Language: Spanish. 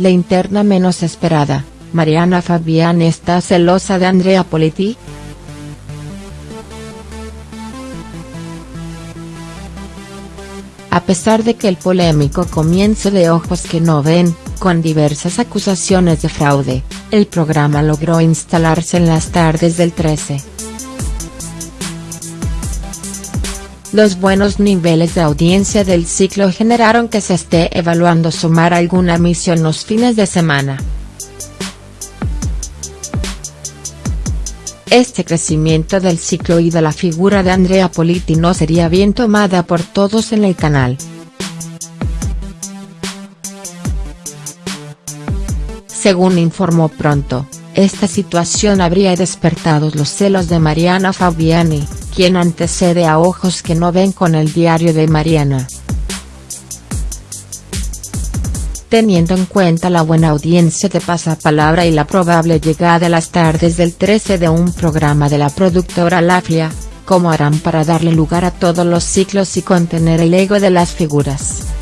la interna menos esperada, Mariana Fabiani está celosa de Andrea Politi?. A pesar de que el polémico comienzo de Ojos que no ven, con diversas acusaciones de fraude, el programa logró instalarse en las tardes del 13. Los buenos niveles de audiencia del ciclo generaron que se esté evaluando sumar alguna emisión los fines de semana. Este crecimiento del ciclo y de la figura de Andrea Politi no sería bien tomada por todos en el canal. Según informó Pronto, esta situación habría despertado los celos de Mariana Fabiani, quien antecede a Ojos que no ven con el diario de Mariana. Teniendo en cuenta la buena audiencia de Pasapalabra y la probable llegada a las tardes del 13 de un programa de la productora Laflia, ¿cómo harán para darle lugar a todos los ciclos y contener el ego de las figuras?.